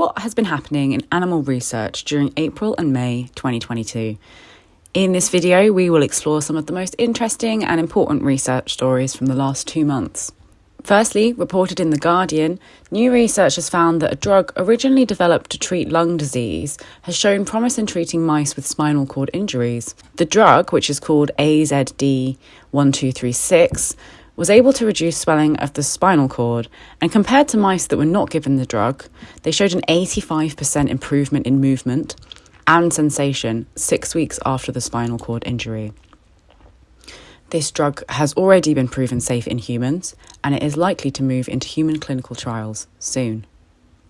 what has been happening in animal research during April and May 2022? In this video, we will explore some of the most interesting and important research stories from the last two months. Firstly, reported in The Guardian, new research has found that a drug originally developed to treat lung disease has shown promise in treating mice with spinal cord injuries. The drug, which is called AZD1236, was able to reduce swelling of the spinal cord, and compared to mice that were not given the drug, they showed an 85% improvement in movement and sensation six weeks after the spinal cord injury. This drug has already been proven safe in humans, and it is likely to move into human clinical trials soon.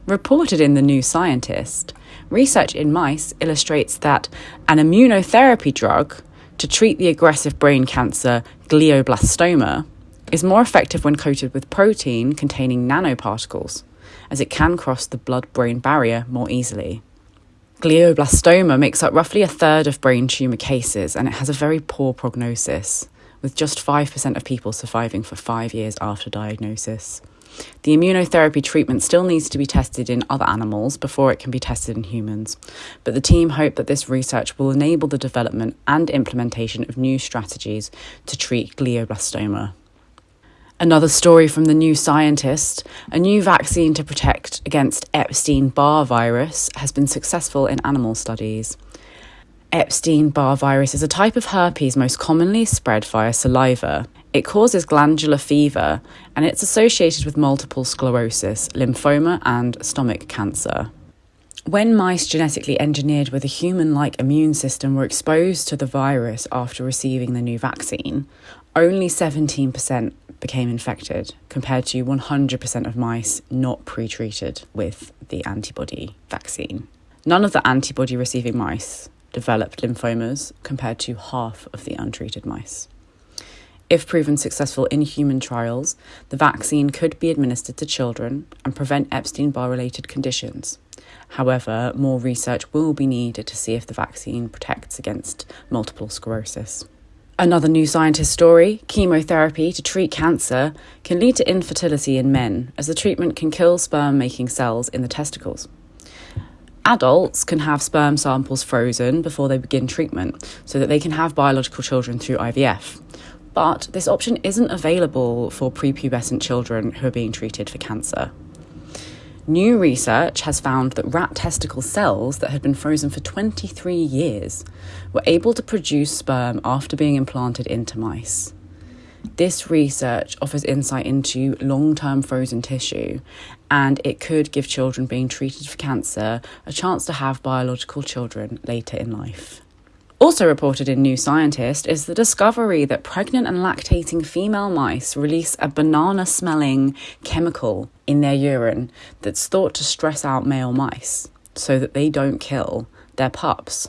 Reported in The New Scientist, research in mice illustrates that an immunotherapy drug to treat the aggressive brain cancer glioblastoma is more effective when coated with protein containing nanoparticles, as it can cross the blood brain barrier more easily. Glioblastoma makes up roughly a third of brain tumour cases and it has a very poor prognosis, with just 5% of people surviving for five years after diagnosis. The immunotherapy treatment still needs to be tested in other animals before it can be tested in humans, but the team hope that this research will enable the development and implementation of new strategies to treat glioblastoma. Another story from the New Scientist a new vaccine to protect against Epstein Barr virus has been successful in animal studies. Epstein Barr virus is a type of herpes most commonly spread via saliva. It causes glandular fever and it's associated with multiple sclerosis, lymphoma, and stomach cancer. When mice genetically engineered with a human like immune system were exposed to the virus after receiving the new vaccine, only 17% became infected, compared to 100% of mice not pre treated with the antibody vaccine. None of the antibody receiving mice developed lymphomas, compared to half of the untreated mice. If proven successful in human trials, the vaccine could be administered to children and prevent Epstein Barr related conditions. However, more research will be needed to see if the vaccine protects against multiple sclerosis. Another new scientist story chemotherapy to treat cancer can lead to infertility in men, as the treatment can kill sperm making cells in the testicles. Adults can have sperm samples frozen before they begin treatment so that they can have biological children through IVF. But this option isn't available for prepubescent children who are being treated for cancer. New research has found that rat testicle cells that had been frozen for 23 years were able to produce sperm after being implanted into mice. This research offers insight into long term frozen tissue, and it could give children being treated for cancer a chance to have biological children later in life. Also reported in New Scientist is the discovery that pregnant and lactating female mice release a banana smelling chemical in their urine that's thought to stress out male mice so that they don't kill their pups.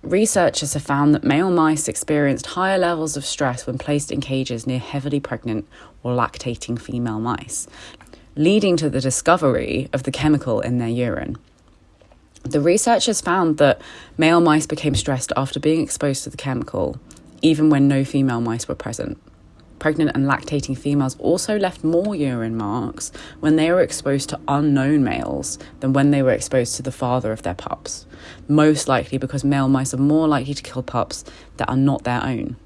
Researchers have found that male mice experienced higher levels of stress when placed in cages near heavily pregnant or lactating female mice, leading to the discovery of the chemical in their urine. The researchers found that male mice became stressed after being exposed to the chemical, even when no female mice were present. Pregnant and lactating females also left more urine marks when they were exposed to unknown males than when they were exposed to the father of their pups, most likely because male mice are more likely to kill pups that are not their own.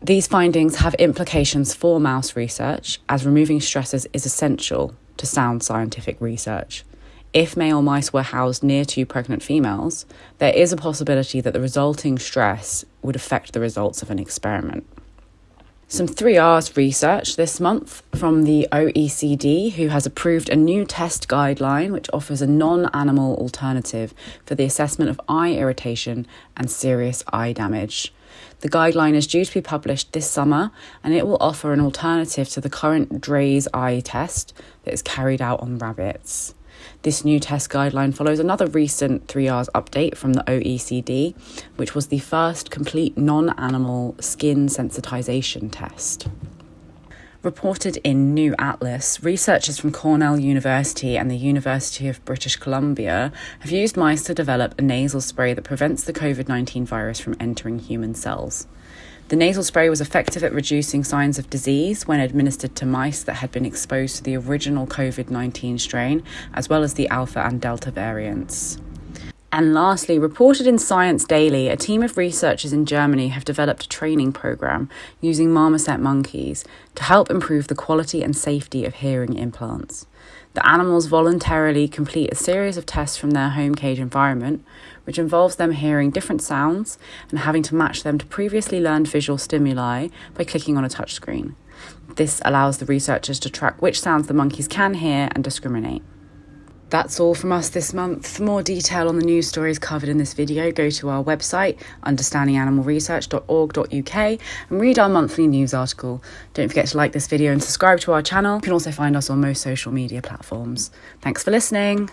These findings have implications for mouse research, as removing stressors is essential to sound scientific research if male mice were housed near two pregnant females, there is a possibility that the resulting stress would affect the results of an experiment. Some 3Rs research this month from the OECD, who has approved a new test guideline which offers a non animal alternative for the assessment of eye irritation and serious eye damage. The guideline is due to be published this summer and it will offer an alternative to the current Draize eye test that is carried out on rabbits. This new test guideline follows another recent 3Rs update from the OECD, which was the first complete non animal skin sensitization test. Reported in New Atlas, researchers from Cornell University and the University of British Columbia have used mice to develop a nasal spray that prevents the COVID 19 virus from entering human cells. The nasal spray was effective at reducing signs of disease when administered to mice that had been exposed to the original COVID 19 strain, as well as the Alpha and Delta variants. And lastly, reported in Science Daily, a team of researchers in Germany have developed a training program using marmoset monkeys to help improve the quality and safety of hearing implants. The animals voluntarily complete a series of tests from their home cage environment, which involves them hearing different sounds and having to match them to previously learned visual stimuli by clicking on a touchscreen. This allows the researchers to track which sounds the monkeys can hear and discriminate. That's all from us this month. For more detail on the news stories covered in this video, go to our website, understandinganimalresearch.org.uk, and read our monthly news article. Don't forget to like this video and subscribe to our channel. You can also find us on most social media platforms. Thanks for listening.